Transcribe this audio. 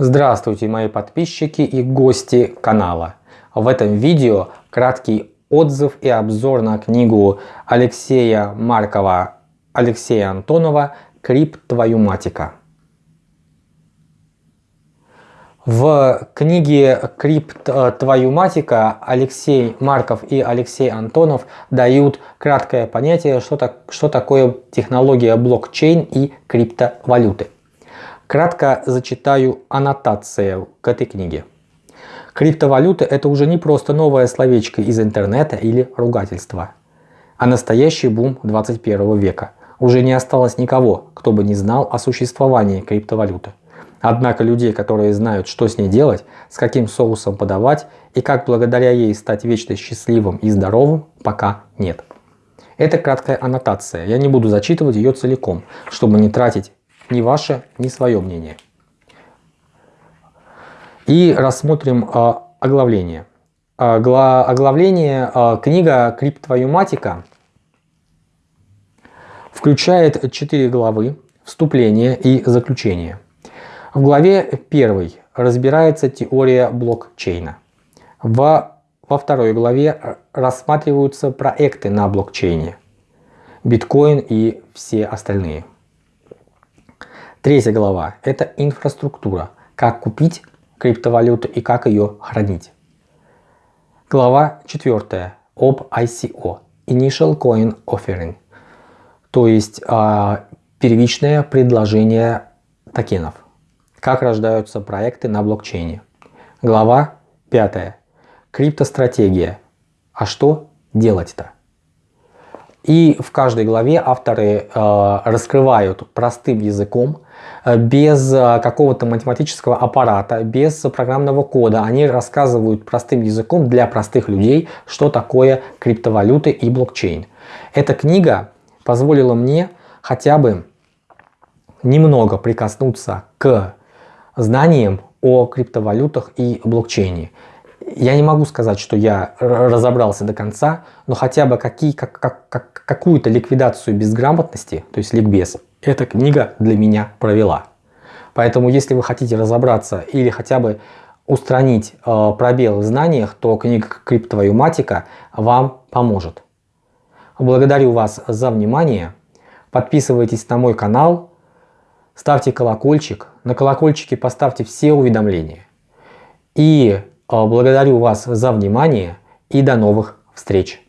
Здравствуйте мои подписчики и гости канала. В этом видео краткий отзыв и обзор на книгу Алексея Маркова Алексея Антонова «Криптвоюматика». В книге «Криптвоюматика» Алексей Марков и Алексей Антонов дают краткое понятие, что, так, что такое технология блокчейн и криптовалюты. Кратко зачитаю аннотацию к этой книге. Криптовалюта – это уже не просто новое словечко из интернета или ругательство, а настоящий бум 21 века. Уже не осталось никого, кто бы не знал о существовании криптовалюты. Однако людей, которые знают, что с ней делать, с каким соусом подавать и как благодаря ей стать вечно счастливым и здоровым, пока нет. Это краткая аннотация, я не буду зачитывать ее целиком, чтобы не тратить ни ваше, ни свое мнение. И рассмотрим э, оглавление. Огла, оглавление э, книга «Криптовоюматика» включает 4 главы, вступление и заключение. В главе 1 разбирается теория блокчейна. Во, во второй главе рассматриваются проекты на блокчейне, биткоин и все остальные. Третья глава – это инфраструктура, как купить криптовалюту и как ее хранить. Глава четвертая об ICO – Initial Coin Offering, то есть э, первичное предложение токенов. Как рождаются проекты на блокчейне. Глава пятая Криптостратегия. А что делать-то? И в каждой главе авторы э, раскрывают простым языком Э, без э, какого-то математического аппарата, без программного кода. Они рассказывают простым языком для простых людей, что такое криптовалюты и блокчейн. Эта книга позволила мне хотя бы немного прикоснуться к знаниям о криптовалютах и блокчейне. Я не могу сказать, что я разобрался до конца, но хотя бы как, как, как, какую-то ликвидацию безграмотности, то есть ликбез, эта книга для меня провела. Поэтому, если вы хотите разобраться или хотя бы устранить э, пробел в знаниях, то книга «Криптовоюматика» вам поможет. Благодарю вас за внимание. Подписывайтесь на мой канал, ставьте колокольчик. На колокольчике поставьте все уведомления. И благодарю вас за внимание и до новых встреч.